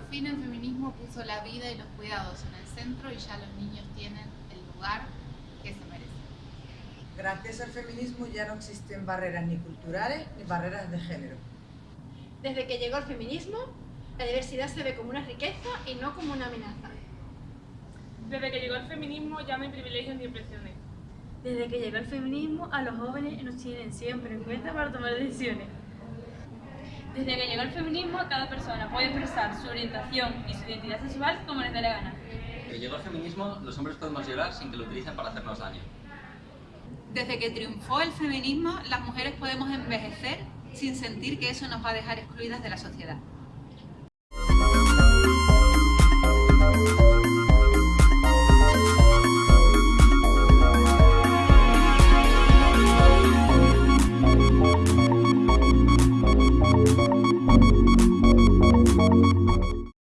fin el feminismo puso la vida y los cuidados en el centro y ya los niños tienen el lugar que se merecen. Gracias al feminismo ya no existen barreras ni culturales ni barreras de género. Desde que llegó el feminismo, la diversidad se ve como una riqueza y no como una amenaza. Desde que llegó el feminismo ya no hay privilegios ni opresiones. Desde que llegó el feminismo, a los jóvenes nos tienen siempre en cuenta para tomar decisiones. Desde que llegó el feminismo, cada persona puede expresar su orientación y su identidad sexual como les dé la gana. Desde que llegó el feminismo, los hombres podemos llorar sin que lo utilicen para hacernos daño. Desde que triunfó el feminismo, las mujeres podemos envejecer sin sentir que eso nos va a dejar excluidas de la sociedad.